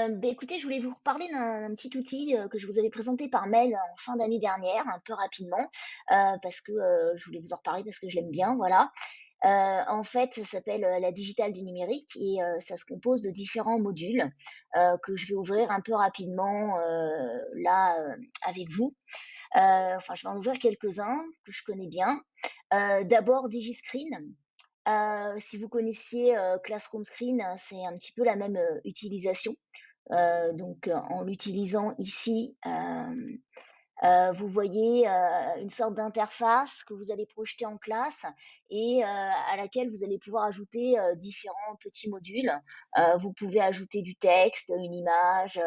Heu, beh, écoutez, je voulais vous reparler d'un petit outil, heu, que je vous avais présenté par mail en fin d'année dernière, un peu rapidement, heu, parce que, je voulais vous en reparler parce que je l'aime bien, voilà. En fait, ça s'appelle, la digitale du numérique et ça se compose de différents modules, que je vais ouvrir un peu rapidement, là, avec vous. Enfin, je vais en ouvrir quelques-uns que je connais bien. D'abord Digiscreen. Si vous connaissiez, Classroom Screen, c'est un petit peu la même, utilisation. Heu, donc, heu, en l'utilisant ici, heu, vous voyez, une sorte d'interface que vous allez projeter en classe et à laquelle vous allez pouvoir ajouter, différents petits modules. Vous pouvez ajouter du texte, une image,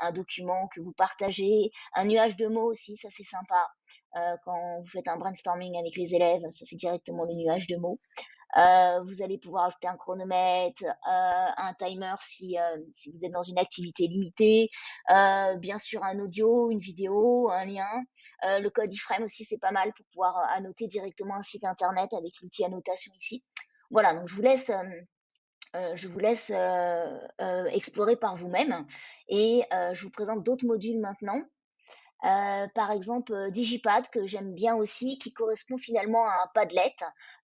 un document que vous partagez, un nuage de mots aussi, ça c'est sympa. Quand vous faites un brainstorming avec les élèves, ça fait directement le nuage de mots. Heu, vous allez pouvoir ajouter un chronomètre, heu, un timer si, heu, si vous êtes dans une activité limitée, heu, bien sûr un audio, une vidéo, un lien. Heu, le code iframe aussi, c'est pas mal pour pouvoir, annoter directement un site internet avec l'outil annotation ici. Voilà, donc je vous laisse, je vous laisse, explorer par vous-même et je vous présente d'autres modules maintenant. Heu, par exemple, heu, Digipad que j'aime bien aussi, qui correspond finalement à un Padlet,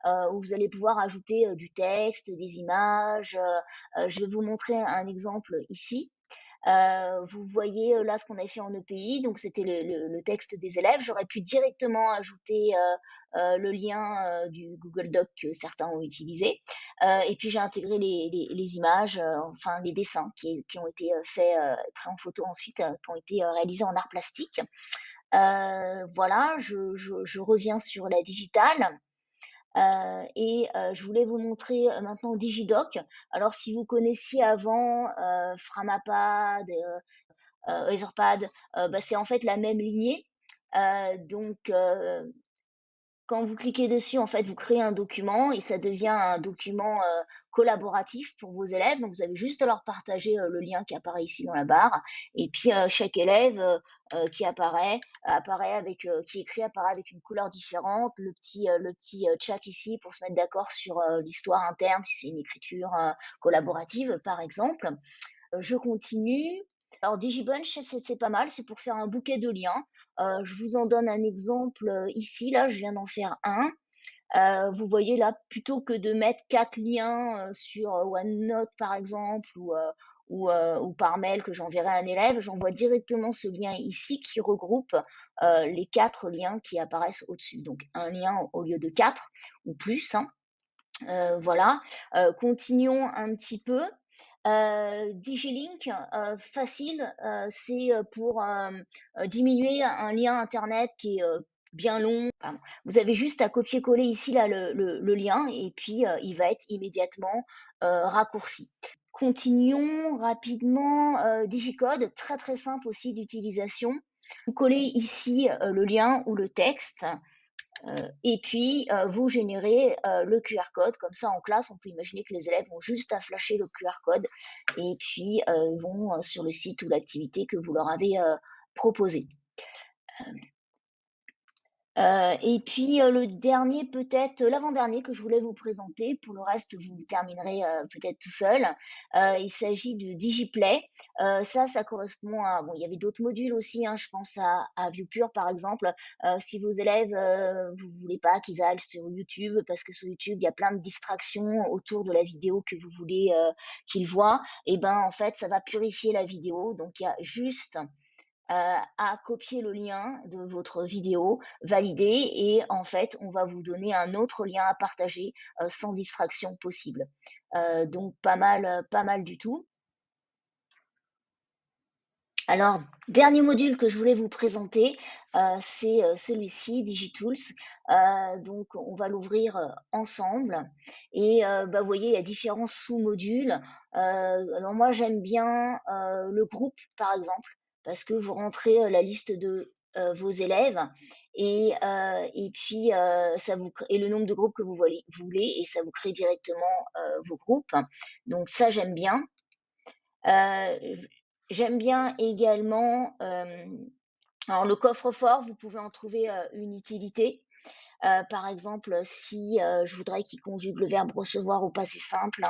heu, où vous allez pouvoir ajouter, heu, du texte, des images, je vais vous montrer un exemple ici. Heu, vous voyez, heu, là ce qu'on avait fait en EPI, donc c'était le le le texte des élèves. J'aurais pu directement ajouter, heu heu, le lien, du Google Doc que certains ont utilisé. Et puis j'ai intégré les les les images, enfin les dessins qui qui ont été, faits, pris en photo ensuite, qui ont été, réalisés en art plastique. Voilà, je je je reviens sur la digitale, heu et heu, je voulais vous montrer, heu, maintenant Digidoc. Alors si vous connaissiez avant, Framapad, Etherpad, bah, c'est en fait la même lignée. Donc quand vous cliquez dessus, en fait, vous créez un document et ça devient un document, heu, collaboratif pour vos élèves. Donc vous avez juste à leur partager, heu, le lien qui apparaît ici dans la barre et puis, heu, chaque élève, qui apparaît, apparaît avec, qui écrit apparaît avec une couleur différente. Le petit, le petit, chat ici pour se mettre d'accord sur, l'histoire interne, si c'est une écriture, collaborative, par exemple. Je continue. Alors Digibunch, c'est pas mal, c'est pour faire un bouquet de liens. Heu, je vous en donne un exemple, heu, ici, là, je viens d'en faire un. Heu, vous voyez là, plutôt que de mettre 4 liens, sur, OneNote par exemple ou, par mail que j'enverrai à un élève, j'envoie directement ce lien ici qui regroupe, les 4 liens qui apparaissent au-dessus. Donc un lien au lieu de 4 ou plus, hein. Voilà. Continuons un petit peu. Heu, DigiLink, heu, facile, heu, c'est, pour, diminuer un lien internet qui est, bien long. Vous avez juste à copier-coller ici le le lien et puis, il va être immédiatement, raccourci. Continuons rapidement, Digicode, très, très simple aussi d'utilisation. Vous collez ici, le lien ou le texte euh, et puis, euh, vous générez euh, le QR code. Comme ça, en classe, on peut imaginer que les élèves ont juste à flasher le QR code et puis vont sur le site ou l'activité que vous leur avez proposé. Euh, et puis euh, le dernier, peut-être l'avant-dernier que je voulais vous présenter, pour le reste vous terminerez euh, peut-être tout seul. Euh, il s'agit du DigiPlay. Euh, ça, ça correspond à bon, il y avait d'autres modules aussi. Hein, je pense à, à ViewPure par exemple. Euh, si vos élèves, euh, vous voulez pas qu'ils aillent sur YouTube parce que sur YouTube il y a plein de distractions autour de la vidéo que vous voulez euh, qu'ils voient, et eh ben en fait ça va purifier la vidéo. Donc il y a juste euh, à copier le lien de votre vidéo, valider et en fait on va vous donner un autre lien à partager euh, sans distraction possible. Euh, donc pas mal, pas mal du tout. Alors, dernier module que je voulais vous présenter, euh, c'est euh, celui-ci, Digitools. Euh, donc, on va l'ouvrir euh, ensemble. Et euh, bah, vous voyez, il y a différents sous-modules. Euh, alors moi, j'aime bien euh, le groupe, par exemple, parce que vous rentrez euh, la liste de euh, vos élèves et, euh, et puis ça vous crée, et le nombre de groupes que vous voulez, voulez et ça vous crée directement vos groupes. Donc ça, j'aime bien. J'aime bien également, alors le coffre-fort, vous pouvez en trouver une utilité. Euh, par exemple, si euh, je voudrais qu'il conjugue le verbe recevoir au passé simple,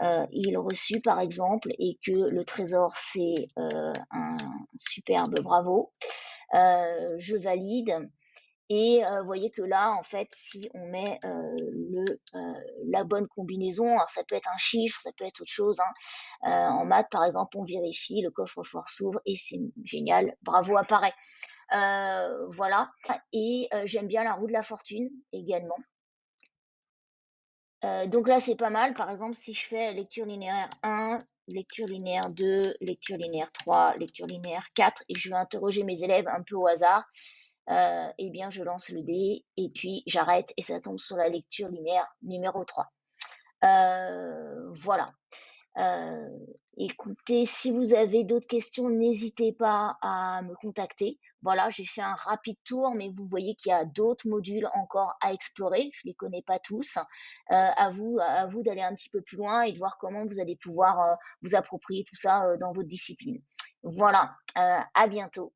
hein, il reçu par exemple et que le trésor c'est un superbe bravo, je valide et vous voyez que là, en fait, si on met la bonne combinaison, alors ça peut être un chiffre, ça peut être autre chose. Hein. en maths, par exemple, on vérifie, le coffre-fort s'ouvre et c'est génial, bravo apparaît. Voilà. Et j'aime bien la roue de la fortune également. donc là, c'est pas mal. Par exemple, si je fais lecture linéaire 1, lecture linéaire 2, lecture linéaire 3, lecture linéaire 4, et je vais interroger mes élèves un peu au hasard, euh, eh bien, je lance le dé et puis j'arrête et ça tombe sur la lecture linéaire numéro 3. Euh, voilà. Euh, écoutez, si vous avez d'autres questions, n'hésitez pas à me contacter. Voilà, j'ai fait un rapide tour, mais vous voyez qu'il y a d'autres modules encore à explorer. Je ne les connais pas tous. à vous, à vous d'aller un petit peu plus loin et de voir comment vous allez pouvoir vous approprier tout ça dans votre discipline. Voilà, à bientôt.